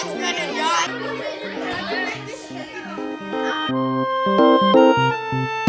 It's gonna die.